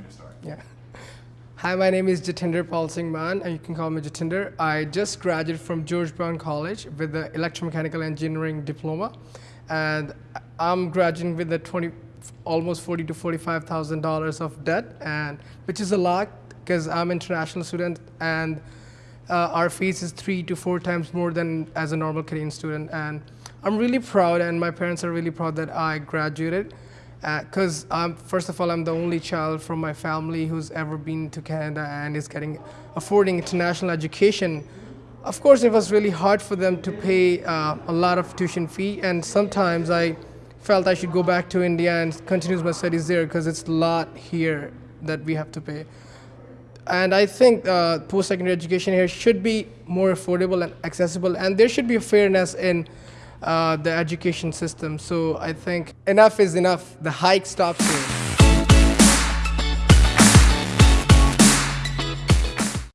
Your story. Yeah. Hi, my name is Jatinder Paul Singh Man, and you can call me Jatinder. I just graduated from George Brown College with the electromechanical engineering diploma, and I'm graduating with a 20, almost 40 to 45 thousand dollars of debt, and which is a lot because I'm international student, and uh, our fees is three to four times more than as a normal Canadian student, and I'm really proud, and my parents are really proud that I graduated because uh, first of all, I'm the only child from my family who's ever been to Canada and is getting affording international education. Of course, it was really hard for them to pay uh, a lot of tuition fee, and sometimes I felt I should go back to India and continue my studies there because it's a lot here that we have to pay. And I think uh, post-secondary education here should be more affordable and accessible, and there should be a fairness in uh, the education system. So I think enough is enough. The hike stops here.